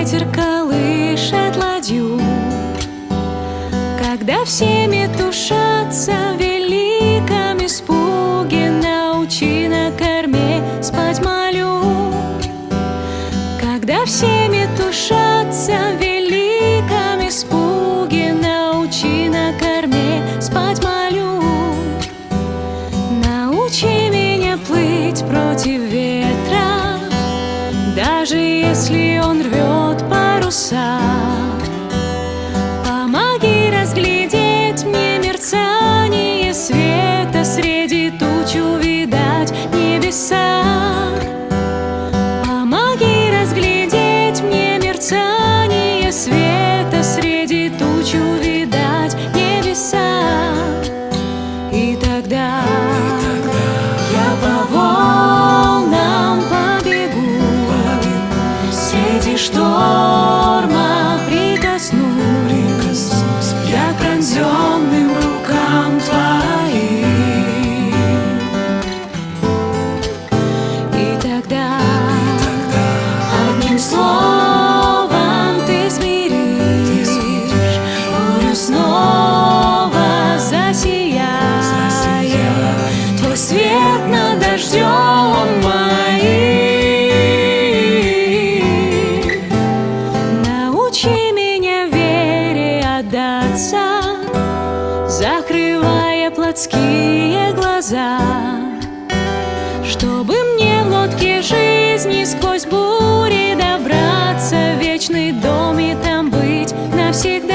ветер колышет ладью, Когда все метушатся в великом испуге, Научи на корме спать молю. Когда все метушатся в великом испуге, Научи на корме спать молю. Научи меня плыть против ветра, даже если он рвет паруса Помоги разглядеть мне мерцание света Среди туч увидать небеса. Помоги разглядеть мне мерцание света Среди туч увидать небеса. И тогда я по волнам побегу Среди шторма Твой свет над дождем моим. Научи меня вере отдаться Закрывая плотские глаза Чтобы мне в лодке жизни сквозь бури добраться В вечный дом и там быть навсегда